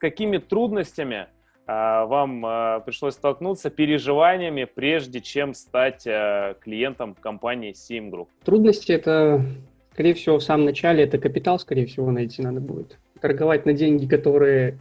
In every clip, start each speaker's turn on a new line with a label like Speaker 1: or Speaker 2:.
Speaker 1: какими трудностями а, вам а, пришлось столкнуться, переживаниями, прежде чем стать а, клиентом компании Sim Group?
Speaker 2: Трудности это, скорее всего, в самом начале это капитал, скорее всего, найти надо будет. Торговать на деньги, которые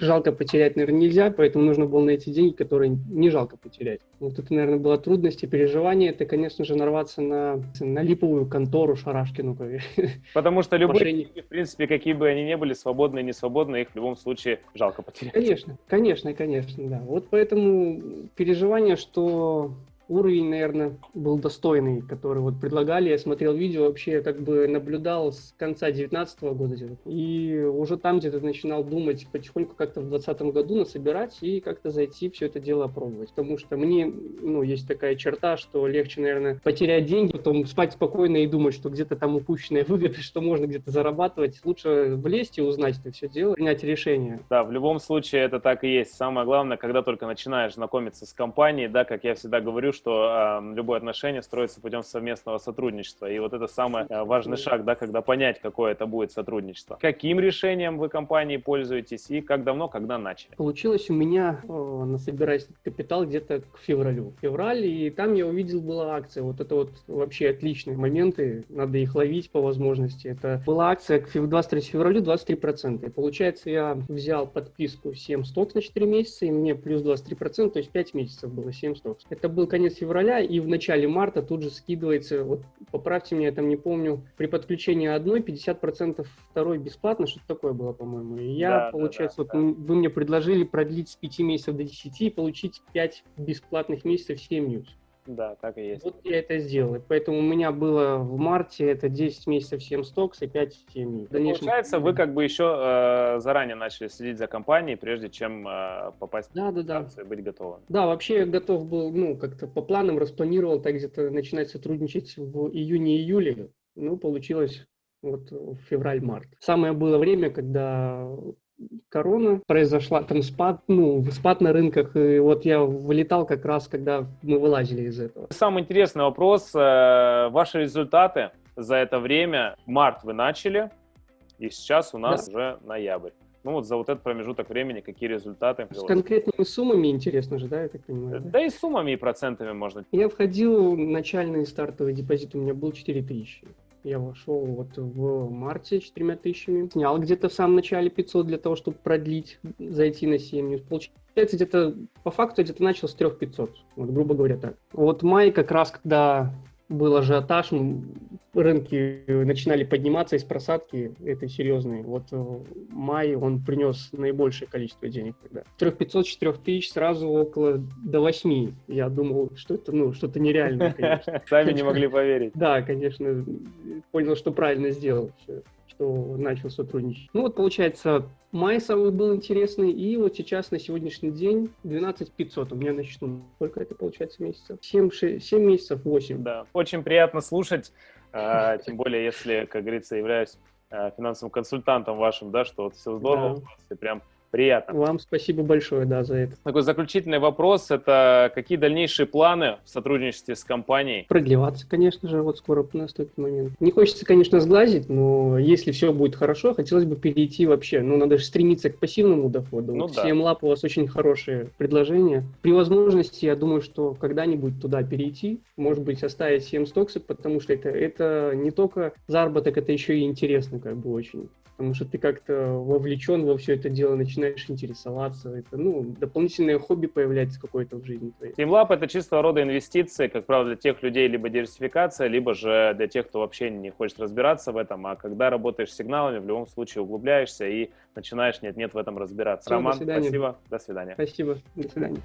Speaker 2: жалко потерять, наверное, нельзя, поэтому нужно было найти деньги, которые не жалко потерять. Вот это, наверное, была трудность и переживание. Это, конечно же, нарваться на, на липовую контору Шарашкину.
Speaker 1: Потому что любые деньги, в принципе, какие бы они ни были, свободные, не свободные, их в любом случае жалко потерять.
Speaker 2: Конечно, конечно, конечно, да. Вот поэтому переживание, что уровень, наверное, был достойный, который вот предлагали. Я смотрел видео, вообще как бы наблюдал с конца 19 года. И уже там где-то начинал думать потихоньку как-то в 20 году насобирать и как-то зайти все это дело опробовать. Потому что мне, ну, есть такая черта, что легче, наверное, потерять деньги, потом спать спокойно и думать, что где-то там упущенная выгода, что можно где-то зарабатывать. Лучше влезть и узнать это все дело, принять решение.
Speaker 1: Да, в любом случае это так и есть. Самое главное, когда только начинаешь знакомиться с компанией, да, как я всегда говорю, что э, любое отношение строится путем совместного сотрудничества. И вот это самый э, важный шаг, да, когда понять, какое это будет сотрудничество. Каким решением вы компании пользуетесь и как давно, когда начали?
Speaker 2: Получилось у меня э, насобирать капитал где-то к февралю. Февраль, и там я увидел, была акция. Вот это вот вообще отличные моменты, надо их ловить по возможности. Это была акция к 23 февралю 23%. И получается, я взял подписку 7 стокс на 4 месяца, и мне плюс 23%, то есть 5 месяцев было 7 стокс. Это был конец конец февраля, и в начале марта тут же скидывается, вот поправьте меня, я там не помню, при подключении одной 50% второй бесплатно, что-то такое было, по-моему. И я, да, получается, да, да, вот да. вы мне предложили продлить с 5 месяцев до 10 и получить 5 бесплатных месяцев 7 news.
Speaker 1: Да, так и есть.
Speaker 2: Вот я это сделал. Поэтому у меня было в марте это 10 месяцев 7 стокс и 5 семей.
Speaker 1: Дальнейшем... Получается, вы как бы еще э, заранее начали следить за компанией, прежде чем э, попасть да, в да, да. и быть готовым.
Speaker 2: Да, вообще я готов был, ну, как-то по планам распланировал так где-то начинать сотрудничать в июне-июле. Ну, получилось вот в февраль-март. Самое было время, когда корона произошла, там спад, ну, спад на рынках, и вот я вылетал как раз, когда мы вылазили из этого.
Speaker 1: Самый интересный вопрос, э, ваши результаты за это время, март вы начали, и сейчас у нас да. уже ноябрь. Ну вот за вот этот промежуток времени какие результаты?
Speaker 2: С конкретными суммами интересно же, да, я так понимаю?
Speaker 1: Да, да и суммами, и процентами можно.
Speaker 2: Я входил, начальный стартовый депозит у меня был 4000 я вошел вот в марте четырьмя тысячами, снял где-то в самом начале 500 для того, чтобы продлить, зайти на 7 Получается, где-то по факту где-то начал с 3500, вот грубо говоря так. Вот май как раз, когда был ажиотаж, рынки начинали подниматься из просадки этой серьезной. Вот э, май он принес наибольшее количество денег тогда. 3500-4000 тысяч сразу около до 8. Я думал, что это ну, что-то нереальное, конечно.
Speaker 1: Сами не могли поверить.
Speaker 2: Да, конечно. Понял, что правильно сделал что начал сотрудничать. Ну вот, получается, май самый был интересный, и вот сейчас на сегодняшний день 12 500 у меня на счету. Сколько это получается месяцев? 7, 6, 7 месяцев, 8.
Speaker 1: Да, очень приятно слушать, а, тем более, если, как говорится, являюсь а, финансовым консультантом вашим, да, что вот все здорово, да. прям Приятно.
Speaker 2: Вам спасибо большое, да, за это.
Speaker 1: Такой заключительный вопрос, это какие дальнейшие планы в сотрудничестве с компанией?
Speaker 2: Продлеваться, конечно же, вот скоро наступит момент. Не хочется, конечно, сглазить, но если все будет хорошо, хотелось бы перейти вообще, ну, надо же стремиться к пассивному доходу. Ну, вот да. CM у вас очень хорошее предложение. При возможности, я думаю, что когда-нибудь туда перейти, может быть, оставить 7 стоксов, потому что это, это не только заработок, это еще и интересно, как бы очень потому что ты как-то вовлечен во все это дело, начинаешь интересоваться. Это, ну, дополнительное хобби появляется какое-то в жизни твоей.
Speaker 1: TeamLab — это чистого рода инвестиции, как правило, для тех людей либо диверсификация, либо же для тех, кто вообще не хочет разбираться в этом, а когда работаешь с сигналами, в любом случае углубляешься и начинаешь нет-нет в этом разбираться. Все, Роман, до спасибо, до свидания.
Speaker 2: Спасибо, до свидания.